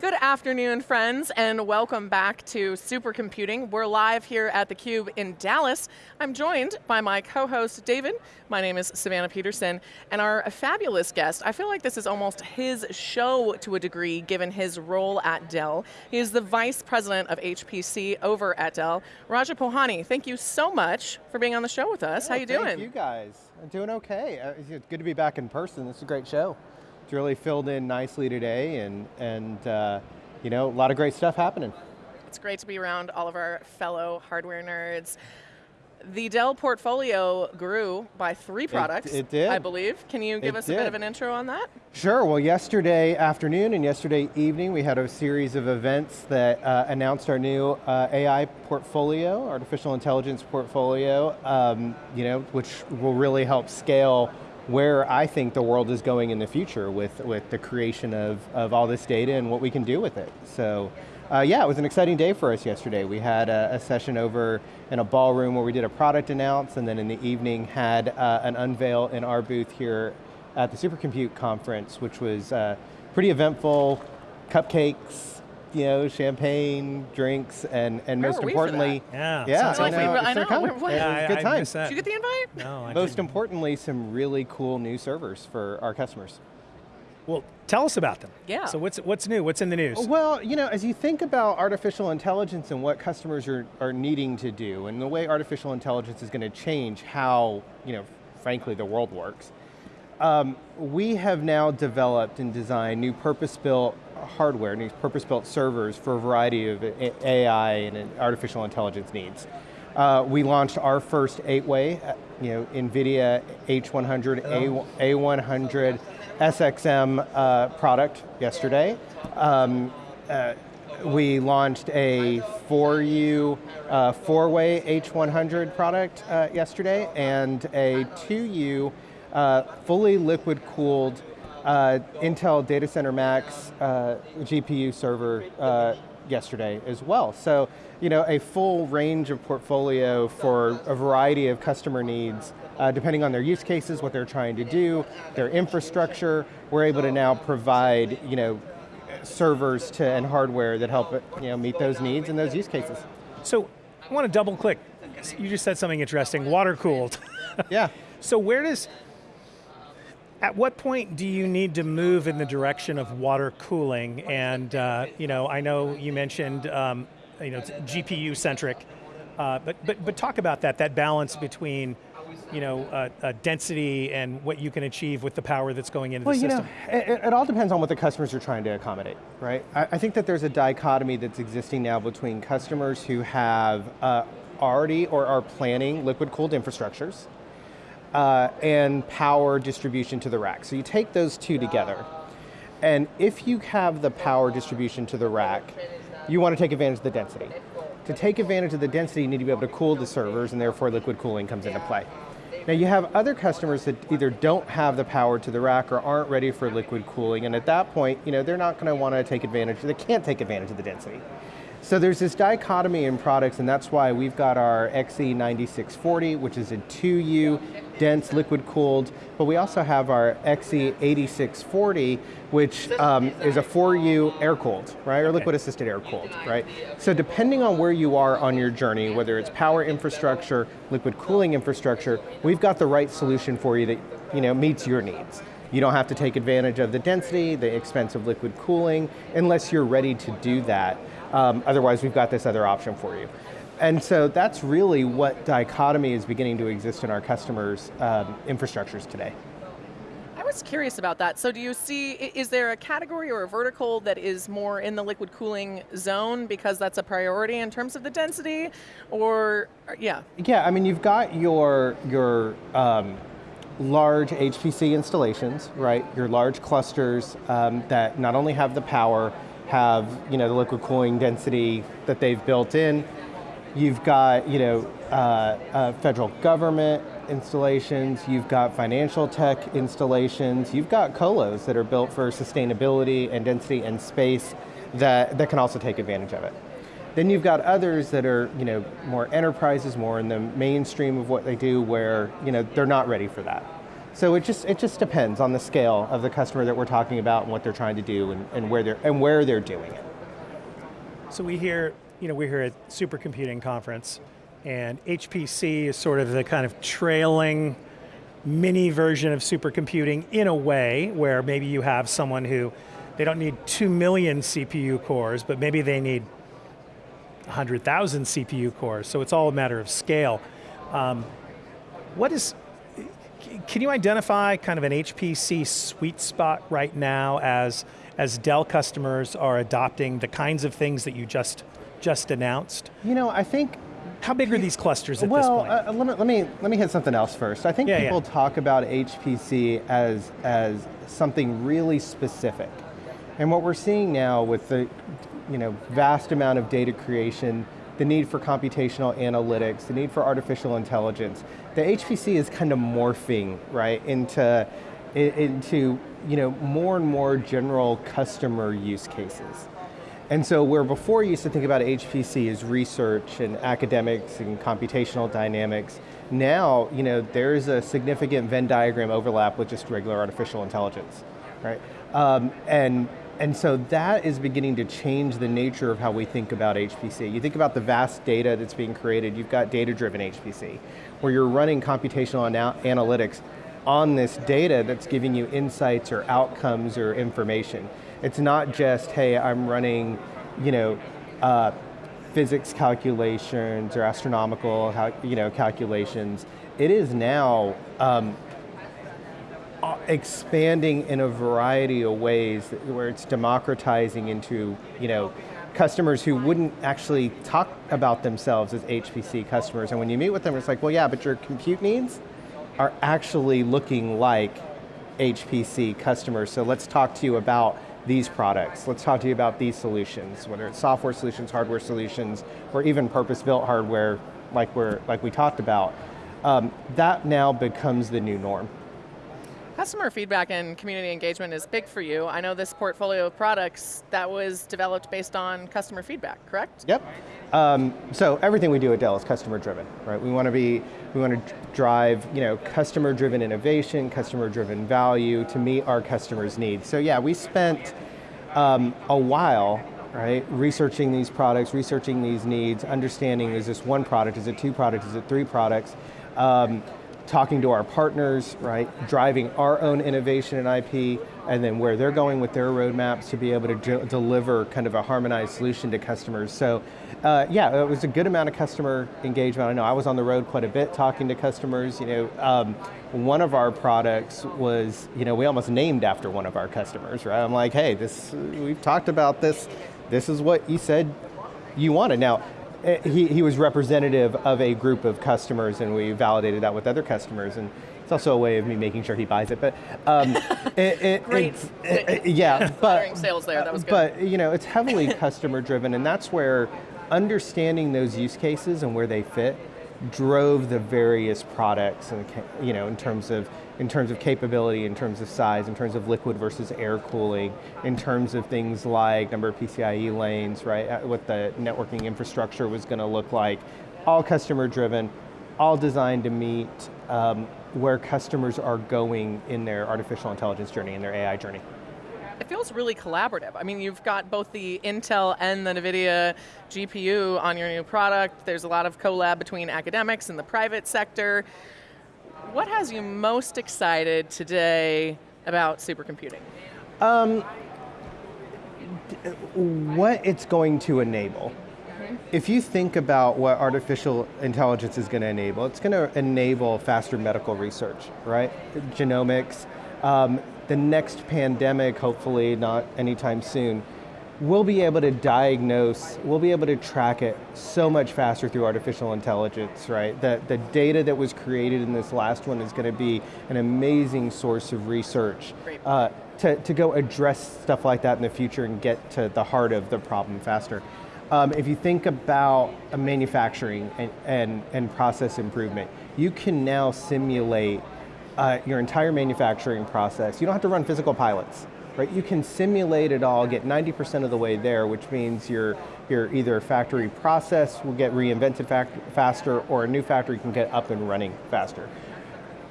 Good afternoon, friends, and welcome back to Supercomputing. We're live here at theCUBE in Dallas. I'm joined by my co-host, David. My name is Savannah Peterson, and our fabulous guest, I feel like this is almost his show to a degree, given his role at Dell. He is the Vice President of HPC over at Dell. Raja Pohani, thank you so much for being on the show with us. How you doing? Thank you guys. I'm doing okay. Uh, it's good to be back in person. This is a great show. It's really filled in nicely today and, and uh, you know, a lot of great stuff happening. It's great to be around all of our fellow hardware nerds. The Dell portfolio grew by three products, it, it did. I believe. Can you give it us did. a bit of an intro on that? Sure, well yesterday afternoon and yesterday evening we had a series of events that uh, announced our new uh, AI portfolio, artificial intelligence portfolio, um, you know, which will really help scale where I think the world is going in the future with, with the creation of, of all this data and what we can do with it. So uh, yeah, it was an exciting day for us yesterday. We had a, a, session over in a ballroom where we did a product announce and then in the evening had uh, an unveil in our booth here at the Supercompute conference, which was uh, pretty eventful, cupcakes, you know, champagne, drinks, and, and most importantly, yeah, yeah, I know, I know. What? Yeah, good time. Did you get the invite? No, I Most didn't. importantly, some really cool new servers for our customers. Well, tell us about them. Yeah. So what's, what's new, what's in the news? Well, you know, as you think about artificial intelligence and what customers are, are needing to do, and the way artificial intelligence is going to change how, you know, frankly, the world works, um, we have now developed and designed new purpose-built hardware, new purpose-built servers for a variety of AI and artificial intelligence needs. Uh, we launched our first eight-way, uh, you know, NVIDIA H100, oh. A, A100 SXM uh, product yesterday. Um, uh, we launched a 4U, uh, four-way H100 product uh, yesterday, and a 2U fully liquid-cooled uh, Intel Data Center Max uh, GPU server uh, yesterday as well. So, you know, a full range of portfolio for a variety of customer needs, uh, depending on their use cases, what they're trying to do, their infrastructure, we're able to now provide, you know, servers to, and hardware that help you know, meet those needs and those use cases. So, I want to double click. You just said something interesting, water cooled. yeah. So where does, at what point do you need to move in the direction of water cooling? And uh, you know, I know you mentioned um, you know GPU centric, uh, but but but talk about that that balance between you know, uh, uh, density and what you can achieve with the power that's going into well, the system? You know, it, it, all depends on what the customers are trying to accommodate, right? I, I, think that there's a dichotomy that's existing now between customers who have uh, already or are planning liquid cooled infrastructures, uh, and power distribution to the rack. So you take those two together, and if you have the power distribution to the rack, you want to take advantage of the density. To take advantage of the density, you need to be able to cool the servers, and therefore liquid cooling comes into play. Now you have other customers that either don't have the power to the rack or aren't ready for liquid cooling, and at that point, you know, they're not going to want to take advantage, they can't take advantage of the density. So there's this dichotomy in products and that's why we've got our XE9640, which is a 2U, dense liquid cooled, but we also have our XE8640, which um, is a 4U air cooled, right, or liquid assisted air cooled, right? So depending on where you are on your journey, whether it's power infrastructure, liquid cooling infrastructure, we've got the right solution for you that you know, meets your needs. You don't have to take advantage of the density, the expensive liquid cooling, unless you're ready to do that. Um, otherwise, we've got this other option for you. And so that's really what dichotomy is beginning to exist in our customers' um, infrastructures today. I was curious about that. So do you see, is there a category or a vertical that is more in the liquid cooling zone because that's a priority in terms of the density, or, yeah? Yeah, I mean, you've got your, your um, large HPC installations, right? Your large clusters um, that not only have the power, have you know, the liquid cooling density that they've built in. You've got you know, uh, uh, federal government installations, you've got financial tech installations, you've got colos that are built for sustainability and density and space that, that can also take advantage of it. Then you've got others that are you know, more enterprises, more in the mainstream of what they do where you know, they're not ready for that. So it just, it just depends on the scale of the customer that we're talking about and what they're trying to do and, and, where, they're, and where they're doing it. So we hear, you know, we're here at Supercomputing Conference, and HPC is sort of the kind of trailing mini version of supercomputing in a way where maybe you have someone who, they don't need two million CPU cores, but maybe they need 100,000 CPU cores, so it's all a matter of scale. Um, what is, can you identify kind of an HPC sweet spot right now as, as Dell customers are adopting the kinds of things that you just, just announced? You know, I think how big are these clusters at well, this point? Uh, let, me, let, me, let me hit something else first. I think yeah, people yeah. talk about HPC as, as something really specific. And what we're seeing now with the you know, vast amount of data creation, the need for computational analytics, the need for artificial intelligence, the HPC is kind of morphing, right, into, into you know, more and more general customer use cases. And so where before you used to think about HPC as research and academics and computational dynamics, now you know, there's a significant Venn diagram overlap with just regular artificial intelligence, right? Um, and, and so that is beginning to change the nature of how we think about HPC. You think about the vast data that's being created, you've got data-driven HPC, where you're running computational ana analytics on this data that's giving you insights or outcomes or information. It's not just, hey, I'm running, you know, uh, physics calculations or astronomical, you know, calculations. It is now um, expanding in a variety of ways where it's democratizing into, you know, customers who wouldn't actually talk about themselves as HPC customers. And when you meet with them, it's like, well, yeah, but your compute needs are actually looking like HPC customers. So let's talk to you about these products. Let's talk to you about these solutions, whether it's software solutions, hardware solutions, or even purpose-built hardware like, we're, like we talked about. Um, that now becomes the new norm. Customer feedback and community engagement is big for you. I know this portfolio of products that was developed based on customer feedback, correct? Yep. Um, so everything we do at Dell is customer driven, right? We want to be, we want to drive, you know, customer driven innovation, customer driven value to meet our customers' needs. So yeah, we spent um, a while right? Researching these products, researching these needs, understanding is this one product, is it two products, is it three products? Um, talking to our partners, right? Driving our own innovation and IP, and then where they're going with their roadmaps to be able to deliver kind of a harmonized solution to customers. So uh, yeah, it was a good amount of customer engagement. I know I was on the road quite a bit talking to customers. You know, um, one of our products was, you know, we almost named after one of our customers, right? I'm like, hey, this, we've talked about this, this is what you said you wanted. Now, Eh, he, he was representative of a group of customers and we validated that with other customers and it's also a way of me making sure he buys it, but um, it, it, Great. It, yeah, but sales there. That was good. But you know, it's heavily customer driven, and that's where understanding those use cases and where they fit drove the various products, and you know, in terms of in terms of capability, in terms of size, in terms of liquid versus air cooling, in terms of things like number of PCIe lanes, right? Uh, what the networking infrastructure was going to look like, all customer driven, all designed to meet um, where customers are going in their artificial intelligence journey, in their AI journey. It feels really collaborative. I mean, you've got both the Intel and the NVIDIA GPU on your new product. There's a lot of collab between academics and the private sector. What has you most excited today about supercomputing? Um, what it's going to enable. Mm-hmm. If you think about what artificial intelligence is going to enable, it's going to enable faster medical research, right? Genomics. Um, the next pandemic, hopefully not anytime soon, we'll be able to diagnose, we'll be able to track it so much faster through artificial intelligence, right? The, the data that was created in this last one is going to be an amazing source of research uh, to, to go address stuff like that in the future and get to the heart of the problem faster. Um, if you think about manufacturing and, and, and process improvement, you can now simulate uh, your entire manufacturing process. You don't have to run physical pilots right? You can simulate it all, get 90% of the way there, which means your, your either factory process will get reinvented faster or a new factory can get up and running faster.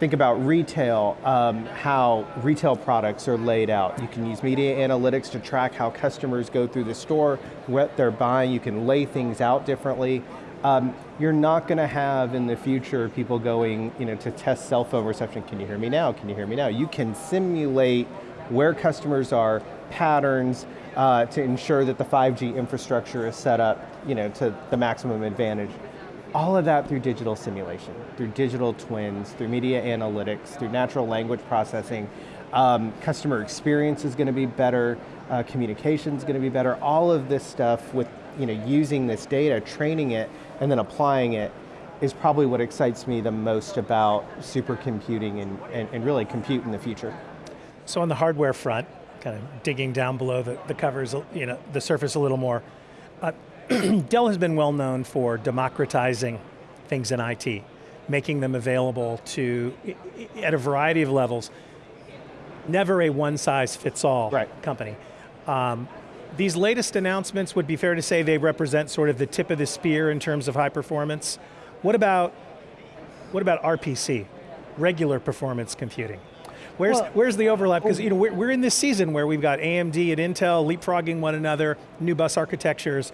Think about retail, um, how retail products are laid out. You can use media analytics to track how customers go through the store, what they're buying, you can lay things out differently. Um, you're not going to have in the future people going you know, to test cell phone reception, can you hear me now, can you hear me now? You can simulate where customers are, patterns, uh, to ensure that the 5G infrastructure is set up you know, to the maximum advantage. All of that through digital simulation, through digital twins, through media analytics, through natural language processing. Um, customer experience is going to be better, uh, communication is going to be better. All of this stuff with you know, using this data, training it, and then applying it is probably what excites me the most about supercomputing and, and, and really compute in the future. So on the hardware front, kind of digging down below the, the covers, you know, the surface a little more, uh, Dell has been well known for democratizing things in IT, making them available to, at a variety of levels, never a one size fits all right. company. Um, these latest announcements would be fair to say they represent sort of the tip of the spear in terms of high performance. What about, what about RPC, regular performance computing? Where's, well, where's the overlap? Because you know, we're, we're in this season where we've got AMD and Intel leapfrogging one another, new bus architectures,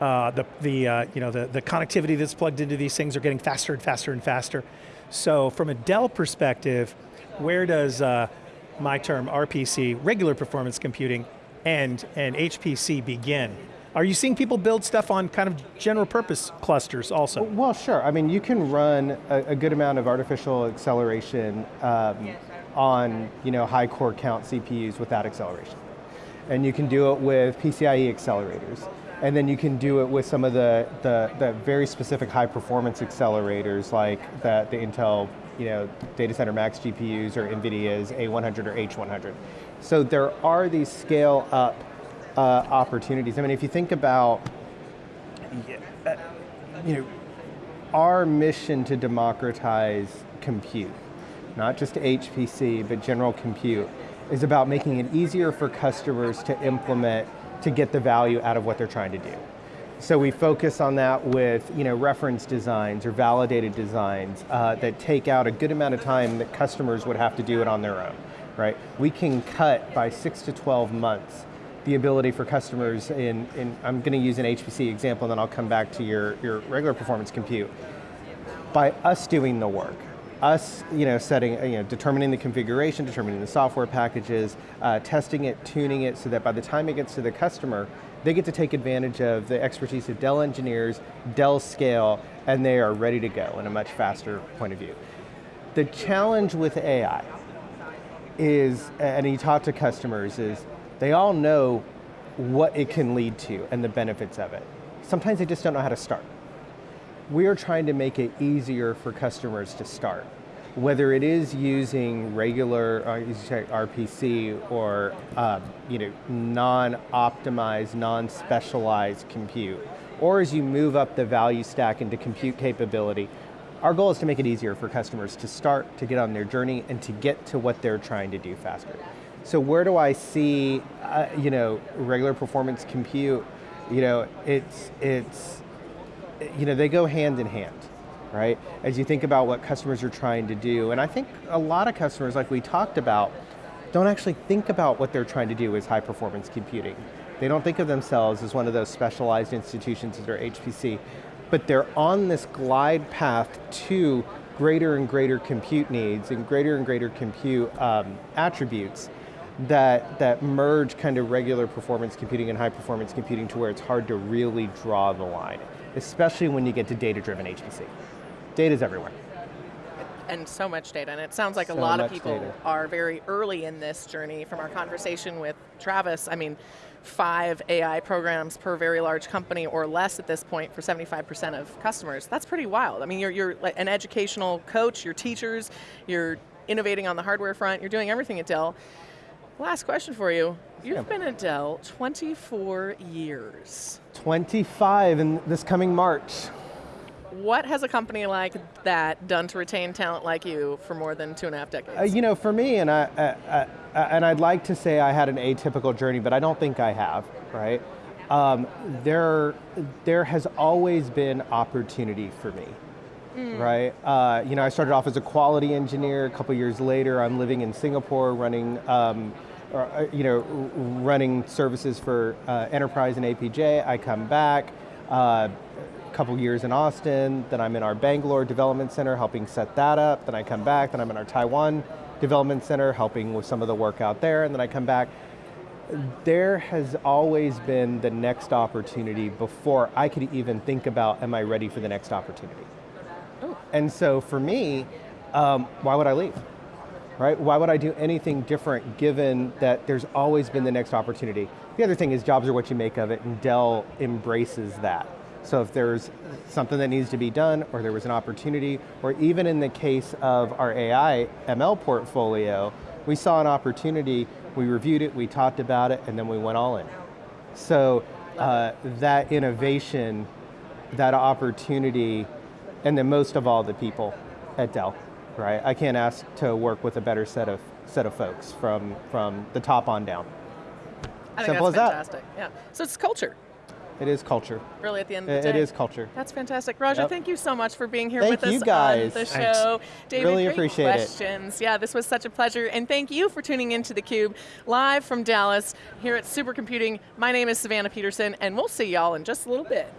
uh, the, the, uh, you know, the, the connectivity that's plugged into these things are getting faster and faster and faster. So from a Dell perspective, where does uh, my term RPC, regular performance computing, and, and HPC begin? Are you seeing people build stuff on kind of general purpose clusters also? Well, sure. I mean, you can run a, a good amount of artificial acceleration um, on you know, high core count CPUs without acceleration. And you can do it with PCIe accelerators. And then you can do it with some of the, the, the very specific high performance accelerators like the, the Intel you know, Data Center Max GPUs or NVIDIA's A100 or H100. So there are these scale up uh, opportunities. I mean, if you think about, uh, you know, our mission to democratize compute, not just HPC, but general compute, is about making it easier for customers to implement to get the value out of what they're trying to do. So we focus on that with you know, reference designs or validated designs uh, that take out a good amount of time that customers would have to do it on their own, right? We can cut by six to 12 months the ability for customers in, in I'm going to use an HPC example and then I'll come back to your, your regular performance compute. By us doing the work, us you know, setting, you know, determining the configuration, determining the software packages, uh, testing it, tuning it, so that by the time it gets to the customer, they get to take advantage of the expertise of Dell engineers, Dell scale, and they are ready to go in a much faster point of view. The challenge with AI is, and you talk to customers, is they all know what it can lead to and the benefits of it. Sometimes they just don't know how to start we are trying to make it easier for customers to start. Whether it is using regular uh, RPC or uh, you know, non-optimized, non-specialized compute, or as you move up the value stack into compute capability, our goal is to make it easier for customers to start, to get on their journey, and to get to what they're trying to do faster. So where do I see, uh, you know, regular performance compute? You know, it's it's you know, they go hand in hand, right? As you think about what customers are trying to do, and I think a lot of customers, like we talked about, don't actually think about what they're trying to do as high performance computing. They don't think of themselves as one of those specialized institutions that are HPC, but they're on this glide path to greater and greater compute needs and greater and greater compute um, attributes that, that merge kind of regular performance computing and high performance computing to where it's hard to really draw the line especially when you get to data-driven HPC. Data's everywhere. And so much data, and it sounds like so a lot of people data. are very early in this journey from our conversation with Travis. I mean, five AI programs per very large company or less at this point for 75% of customers. That's pretty wild. I mean, you're, you're an educational coach, you're teachers, you're innovating on the hardware front, you're doing everything at Dell. Last question for you. You've yeah. been at Dell 24 years. 25 in this coming March. What has a company like that done to retain talent like you for more than two and a half decades? Uh, you know, for me, and I, uh, uh, and I'd like to say I had an atypical journey, but I don't think I have, right? Um, there, there has always been opportunity for me. right? Uh, you know, I started off as a quality engineer. A couple years later, I'm living in Singapore, running, um, or, uh, you know, running services for uh, enterprise and APJ. I come back. Uh, a couple years in Austin, then I'm in our Bangalore development center helping set that up, then I come back, then I'm in our Taiwan development center helping with some of the work out there, and then I come back there has always been the next opportunity before I could even think about, am I ready for the next opportunity? And so for me, um, why would I leave? Right? Why would I do anything different given that there's always been the next opportunity? The other thing is jobs are what you make of it, and Dell embraces that. So if there's something that needs to be done, or there was an opportunity, or even in the case of our AI ML portfolio, we saw an opportunity, we reviewed it, we talked about it, and then we went all in. So uh, that innovation, that opportunity, and then most of all the people at Dell, right? I can't ask to work with a better set of set of folks from from the top on down. I think Simple that's as that. Yeah. So it's culture, It is culture. really, at the end of the it day. is culture. That's fantastic. Roger, Yep. thank you so much for being here Thank with us guys. on the show. Thanks. David, Really great appreciate it. questions. Yeah, this was such a pleasure. And thank you for tuning into theCUBE, live from Dallas, here at Supercomputing. My name is Savannah Peterson, and we'll see y'all in just a little bit.